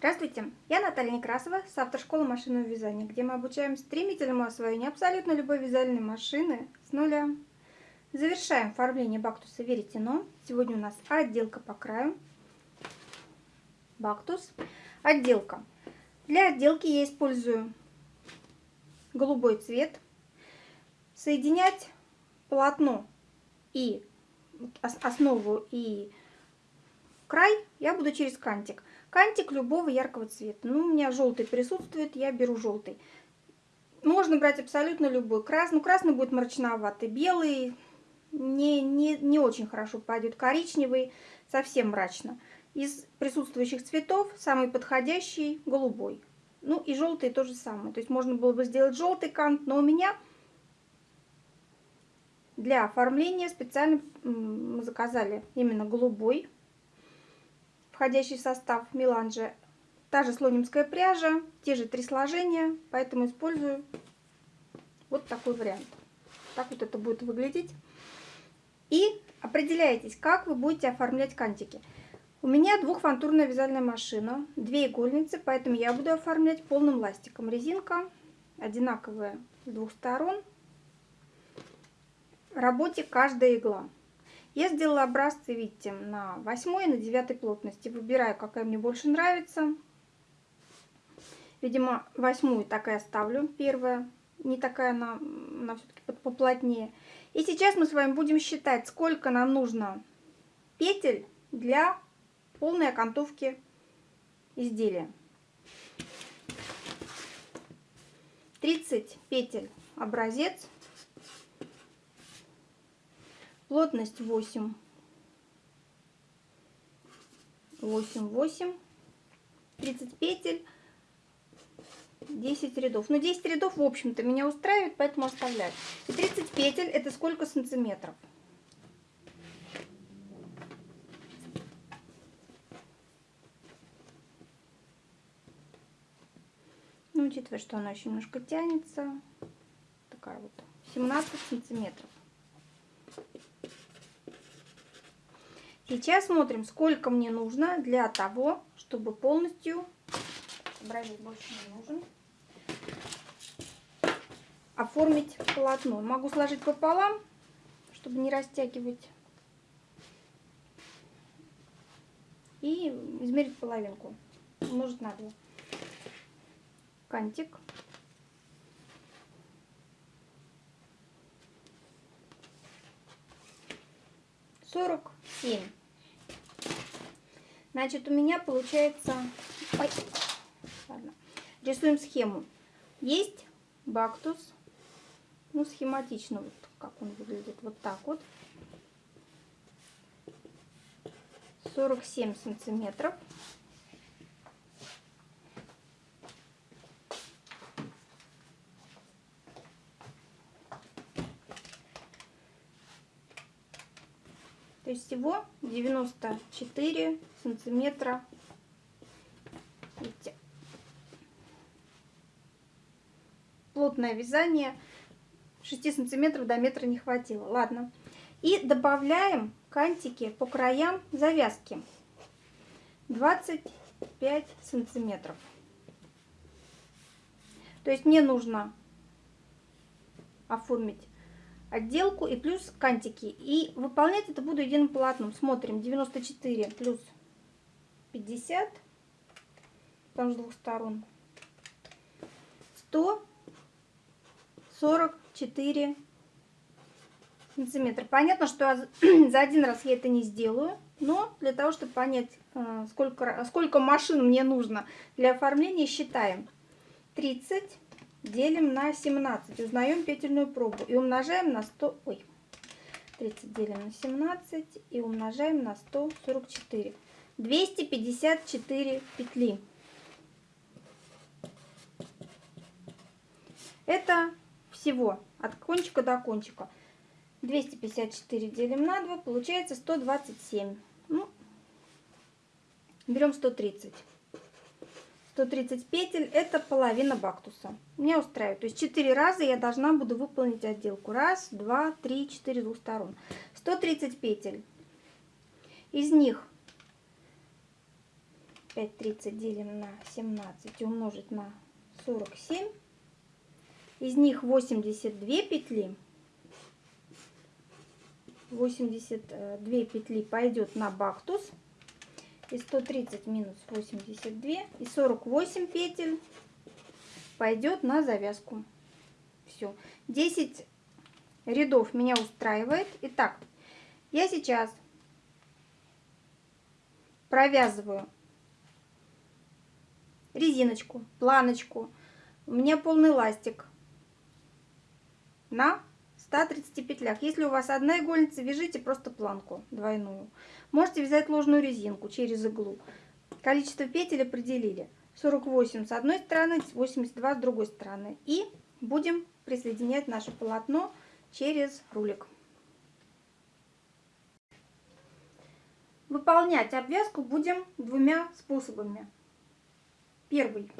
Здравствуйте, я Наталья Некрасова с автошколы машинного вязания, где мы обучаем стремительному освоению абсолютно любой вязальной машины с нуля. Завершаем оформление бактуса веретено. Сегодня у нас отделка по краю. Бактус. Отделка. Для отделки я использую голубой цвет. Соединять полотно и основу и край я буду через кантик. Кантик любого яркого цвета. Ну, у меня желтый присутствует, я беру желтый. Можно брать абсолютно любой. Красный, ну, красный будет мрачноватый. Белый не, не, не очень хорошо пойдет. Коричневый совсем мрачно. Из присутствующих цветов самый подходящий голубой. Ну и желтый то же самое. То есть можно было бы сделать желтый кант, но у меня для оформления специально мы заказали именно голубой входящий в состав меланжа. Та же слонимская пряжа, те же три сложения, поэтому использую вот такой вариант. Так вот это будет выглядеть. И определяйтесь, как вы будете оформлять кантики. У меня двухфантурная вязальная машина, две игольницы, поэтому я буду оформлять полным ластиком. Резинка одинаковая с двух сторон. В работе каждая игла. Я сделала образцы, видите, на 8 и на 9 плотности. Выбираю, какая мне больше нравится. Видимо, восьмую так и оставлю, первая. Не такая она, она все-таки поплотнее. И сейчас мы с вами будем считать, сколько нам нужно петель для полной окантовки изделия. 30 петель образец Плотность 8. 8, 8. 30 петель. 10 рядов. Ну, 10 рядов, в общем-то, меня устраивает, поэтому оставляю. И 30 петель, это сколько сантиметров? Ну, учитывая, что она еще немножко тянется, такая вот, 17 сантиметров. Сейчас смотрим, сколько мне нужно для того, чтобы полностью... Образец больше не нужен. Оформить полотно. Могу сложить пополам, чтобы не растягивать. И измерить половинку. Может на два. Кантик. Сорок семь. Значит, у меня получается... Ой, ладно. Рисуем схему. Есть бактус. Ну, схематично, вот как он выглядит. Вот так вот. 47 сантиметров. То есть всего 94 сантиметра. Видите? Плотное вязание. 6 сантиметров до метра не хватило. Ладно. И добавляем кантики по краям завязки. 25 сантиметров. То есть мне нужно оформить отделку и плюс кантики. И выполнять это буду единым полотном. Смотрим, 94 плюс 50, там с двух сторон, 144 сантиметра. Понятно, что за один раз я это не сделаю, но для того, чтобы понять, э, сколько, сколько машин мне нужно для оформления, считаем. 30 делим на 17, узнаем петельную пробу и умножаем на 100, ой, 30 делим на 17 и умножаем на 144. 254 петли. Это всего от кончика до кончика. 254 делим на 2, получается 127. Ну, берем 130. 130 петель это половина бактуса. Меня устраивает. То есть 4 раза я должна буду выполнить отделку. Раз, два, три, четыре двух сторон. 130 петель. Из них 25-30 делим на 17 и умножить на 47. Из них 82 петли. 82 петли пойдет на бактус. И 130 минус 82. И 48 петель пойдет на завязку. Все. 10 рядов меня устраивает. Итак, я сейчас провязываю резиночку, планочку. У меня полный ластик на 130 петлях. Если у вас одна игольница, вяжите просто планку двойную. Можете вязать ложную резинку через иглу. Количество петель определили. 48 с одной стороны, 82 с другой стороны. И будем присоединять наше полотно через рулик. Выполнять обвязку будем двумя способами. Первый.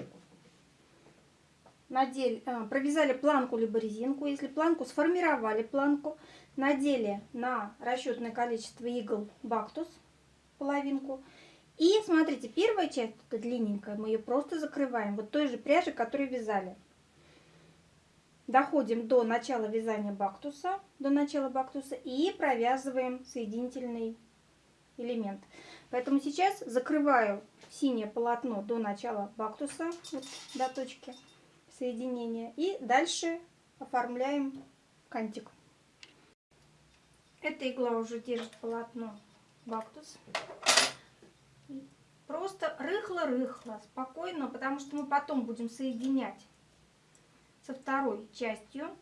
Надели, э, провязали планку либо резинку. Если планку сформировали планку, надели на расчетное количество игл бактус, половинку. И смотрите, первая часть, это длинненькая, мы ее просто закрываем. Вот той же пряжи, которую вязали. Доходим до начала вязания бактуса, до начала бактуса и провязываем соединительный элемент. Поэтому сейчас закрываю синее полотно до начала бактуса, вот до точки соединения. И дальше оформляем кантик. Эта игла уже держит полотно бактус. Просто рыхло-рыхло, спокойно, потому что мы потом будем соединять со второй частью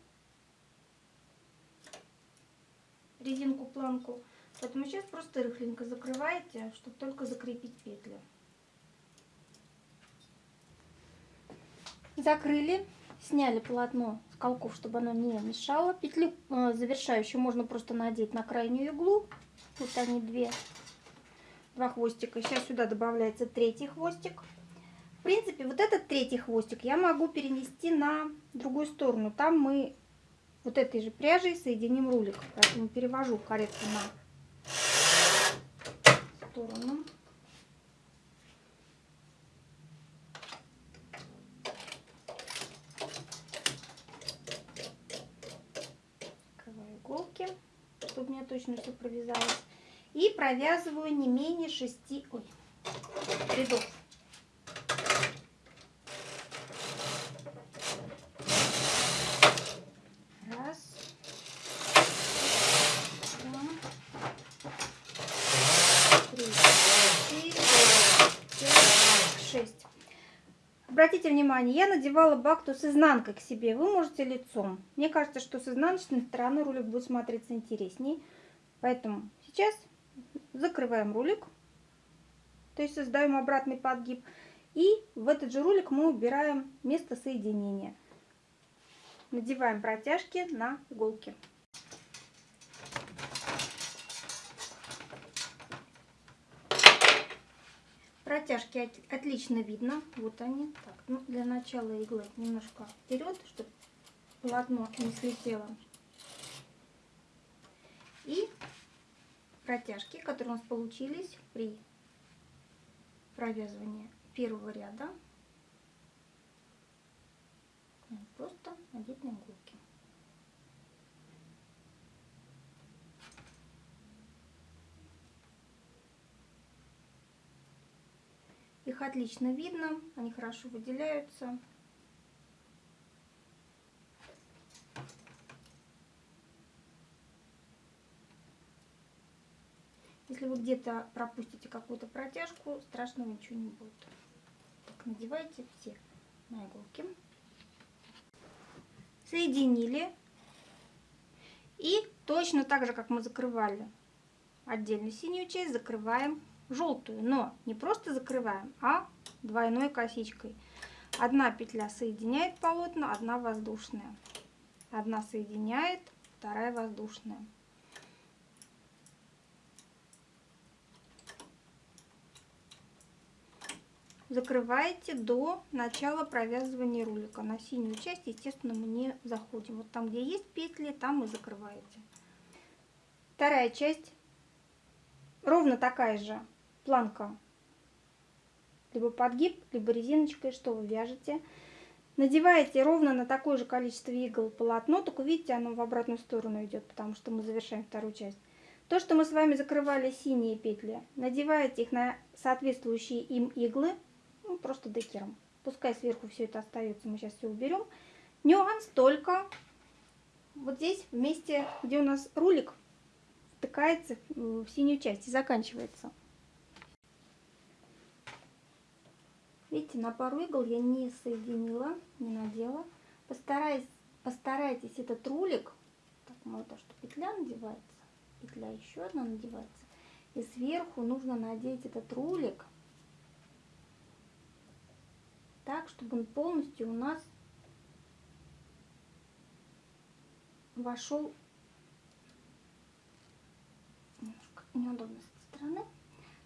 резинку планку. Поэтому сейчас просто рыхленько закрываете, чтобы только закрепить петли. Закрыли, сняли полотно с колков, чтобы оно не мешало. Петлю э, завершающую можно просто надеть на крайнюю иглу. Вот они две, два хвостика. Сейчас сюда добавляется третий хвостик. В принципе, вот этот третий хвостик я могу перенести на другую сторону. Там мы вот этой же пряжей соединим рулик. Поэтому перевожу каретку на сторону. Открываю иголки, чтобы у меня точно все провязалось. И провязываю не менее 6 ой, рядов. Обратите внимание, я надевала бакту с изнанкой к себе. Вы можете лицом. Мне кажется, что с изнаночной стороны рулик будет смотреться интересней. Поэтому сейчас закрываем рулик. То есть создаем обратный подгиб. И в этот же рулик мы убираем место соединения. Надеваем протяжки на иголки. Протяжки отлично видно. Вот они. Так, ну, для начала иглы немножко вперед, чтобы полотно не слетело. И протяжки, которые у нас получились при провязывании первого ряда, просто надеть на иголки. Их отлично видно, они хорошо выделяются. Если вы где-то пропустите какую-то протяжку, страшного ничего не будет. Так, надевайте все на иголки. Соединили. И точно так же, как мы закрывали отдельно синюю часть, закрываем желтую, но не просто закрываем, а двойной косичкой. Одна петля соединяет полотна, одна воздушная. Одна соединяет, вторая воздушная. Закрываете до начала провязывания рулика. На синюю часть, естественно, мы не заходим. Вот там, где есть петли, там и закрываете. Вторая часть ровно такая же планка либо подгиб, либо резиночкой, что вы вяжете. Надеваете ровно на такое же количество игл полотно, только видите, оно в обратную сторону идет, потому что мы завершаем вторую часть. То, что мы с вами закрывали синие петли, надеваете их на соответствующие им иглы, ну, просто декером. Пускай сверху все это остается, мы сейчас все уберем. Нюанс только вот здесь, вместе, где у нас рулик, втыкается в синюю часть и заканчивается. Видите, на пару игл я не соединила, не надела. Постараюсь, постарайтесь этот рулик, так, мало то, что петля надевается, петля еще одна надевается, и сверху нужно надеть этот рулик так, чтобы он полностью у нас вошел немножко неудобно с этой стороны,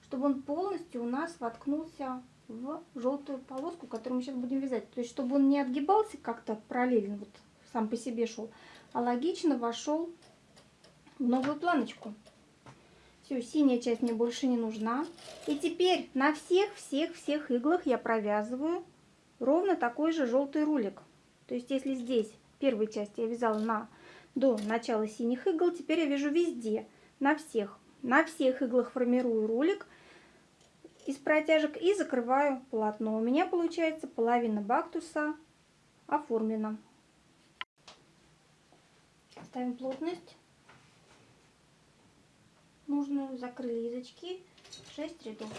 чтобы он полностью у нас воткнулся в желтую полоску, которую мы сейчас будем вязать. То есть, чтобы он не отгибался как-то параллельно, вот сам по себе шел, а логично вошел в новую планочку. Все, синяя часть мне больше не нужна. И теперь на всех-всех-всех иглах я провязываю ровно такой же желтый рулик. То есть, если здесь первой части я вязала на до начала синих игл, теперь я вяжу везде, на всех. На всех иглах формирую рулик из протяжек и закрываю полотно. У меня получается половина бактуса оформлена. Ставим плотность. Нужную закрыли язычки 6 рядов.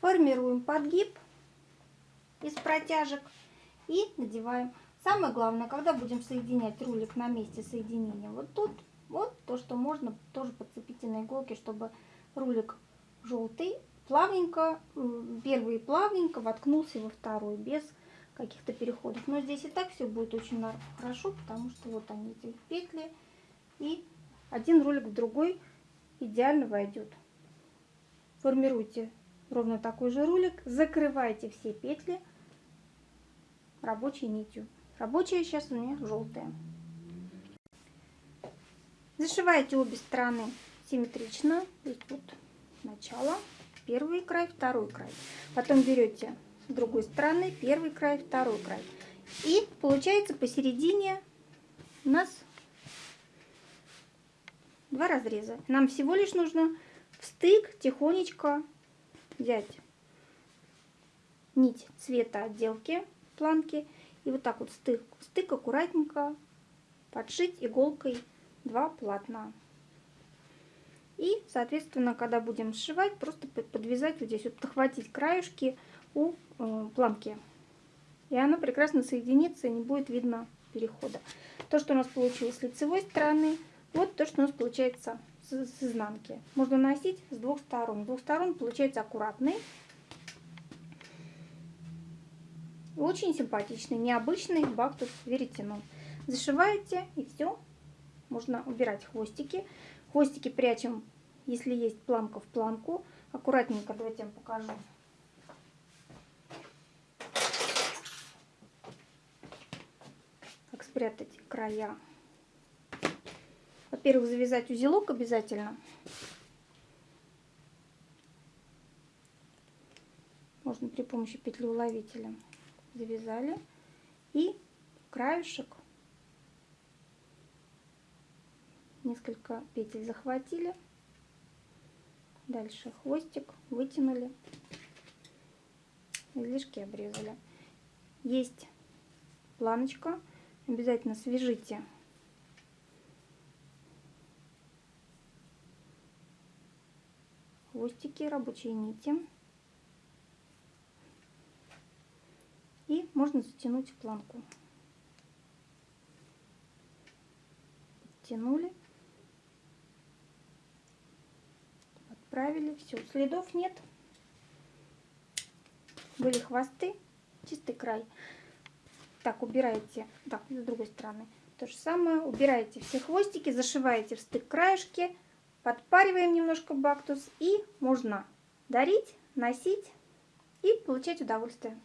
формируем подгиб протяжек и надеваем. Самое главное, когда будем соединять рулик на месте соединения, вот тут, вот то, что можно тоже подцепить на иголке, чтобы рулик желтый плавненько, первый плавненько воткнулся во второй, без каких-то переходов. Но здесь и так все будет очень хорошо, потому что вот они эти петли, и один рулик в другой идеально войдет. Формируйте ровно такой же рулик, закрывайте все петли рабочей нитью. Рабочая сейчас у меня желтая. Зашивайте обе стороны симметрично. Здесь вот начало, первый край, второй край. Потом берете с другой стороны первый край, второй край. И получается посередине у нас два разреза. Нам всего лишь нужно в стык тихонечко взять нить цвета отделки планки и вот так вот стык, стык аккуратненько подшить иголкой два полотна. И, соответственно, когда будем сшивать, просто подвязать вот здесь, вот подхватить краюшки у э, планки. И она прекрасно соединится, не будет видно перехода. То, что у нас получилось с лицевой стороны, вот то, что у нас получается с, с изнанки. Можно носить с двух сторон. С двух сторон получается аккуратный. Очень симпатичный, необычный бактус веретено. Зашиваете и все. Можно убирать хвостики. Хвостики прячем, если есть планка в планку. Аккуратненько, давайте я вам покажу. Как спрятать края во-первых, завязать узелок обязательно. Можно при помощи петлеуловителя. Завязали. И краешек несколько петель захватили. Дальше хвостик вытянули. Излишки обрезали. Есть планочка. Обязательно свяжите хвостики, рабочие нити. И можно затянуть планку. Тянули. Отправили. Все, следов нет. Были хвосты, чистый край. Так, убираете. Так, с другой стороны. То же самое. Убираете все хвостики, зашиваете в стык краешки Подпариваем немножко бактус и можно дарить, носить и получать удовольствие.